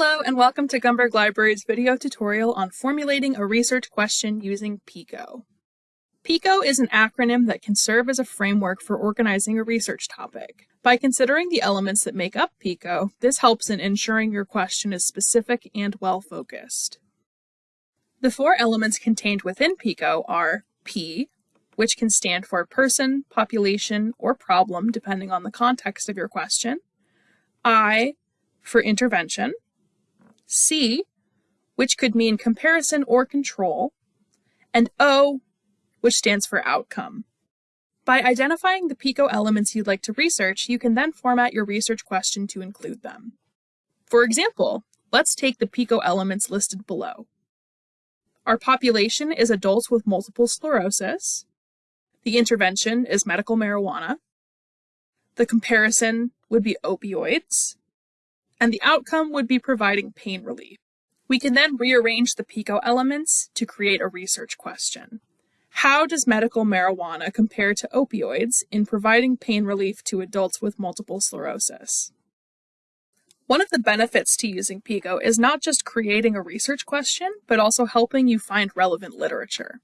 Hello and welcome to Gumberg Library's video tutorial on formulating a research question using PICO. PICO is an acronym that can serve as a framework for organizing a research topic. By considering the elements that make up PICO, this helps in ensuring your question is specific and well-focused. The four elements contained within PICO are P, which can stand for person, population, or problem depending on the context of your question, I for intervention, C, which could mean comparison or control, and O, which stands for outcome. By identifying the PICO elements you'd like to research, you can then format your research question to include them. For example, let's take the PICO elements listed below. Our population is adults with multiple sclerosis. The intervention is medical marijuana. The comparison would be opioids and the outcome would be providing pain relief. We can then rearrange the PICO elements to create a research question. How does medical marijuana compare to opioids in providing pain relief to adults with multiple sclerosis? One of the benefits to using PICO is not just creating a research question, but also helping you find relevant literature.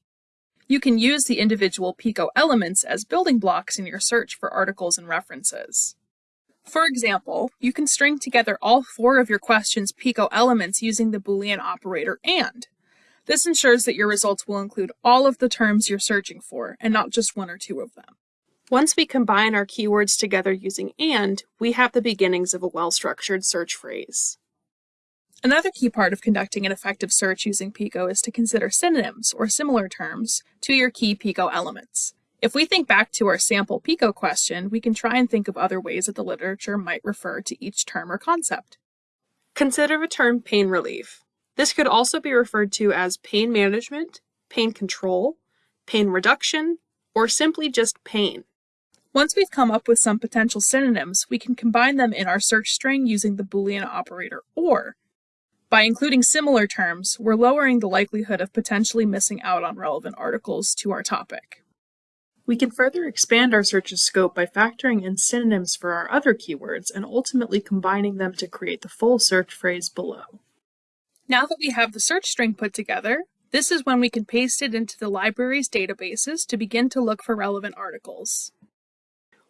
You can use the individual PICO elements as building blocks in your search for articles and references. For example, you can string together all four of your question's PICO elements using the Boolean operator AND. This ensures that your results will include all of the terms you're searching for and not just one or two of them. Once we combine our keywords together using AND, we have the beginnings of a well-structured search phrase. Another key part of conducting an effective search using PICO is to consider synonyms or similar terms to your key PICO elements. If we think back to our sample PICO question, we can try and think of other ways that the literature might refer to each term or concept. Consider the term pain relief. This could also be referred to as pain management, pain control, pain reduction, or simply just pain. Once we've come up with some potential synonyms, we can combine them in our search string using the Boolean operator OR. By including similar terms, we're lowering the likelihood of potentially missing out on relevant articles to our topic. We can further expand our search's scope by factoring in synonyms for our other keywords and ultimately combining them to create the full search phrase below. Now that we have the search string put together, this is when we can paste it into the library's databases to begin to look for relevant articles.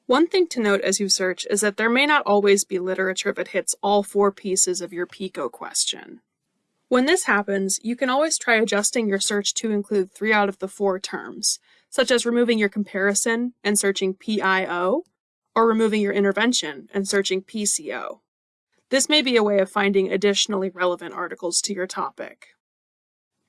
One thing to note as you search is that there may not always be literature that hits all four pieces of your PICO question. When this happens, you can always try adjusting your search to include three out of the four terms, such as removing your comparison and searching PIO, or removing your intervention and searching PCO. This may be a way of finding additionally relevant articles to your topic.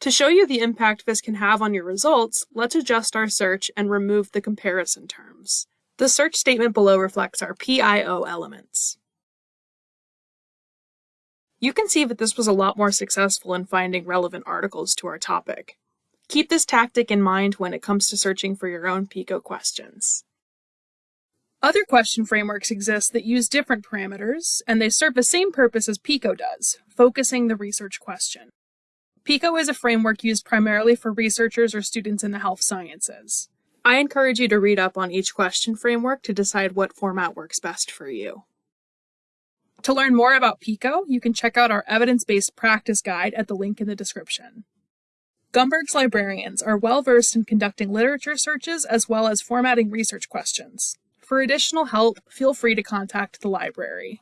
To show you the impact this can have on your results, let's adjust our search and remove the comparison terms. The search statement below reflects our PIO elements. You can see that this was a lot more successful in finding relevant articles to our topic. Keep this tactic in mind when it comes to searching for your own PICO questions. Other question frameworks exist that use different parameters, and they serve the same purpose as PICO does, focusing the research question. PICO is a framework used primarily for researchers or students in the health sciences. I encourage you to read up on each question framework to decide what format works best for you. To learn more about PICO, you can check out our evidence-based practice guide at the link in the description. Gumberg's librarians are well versed in conducting literature searches as well as formatting research questions. For additional help, feel free to contact the library.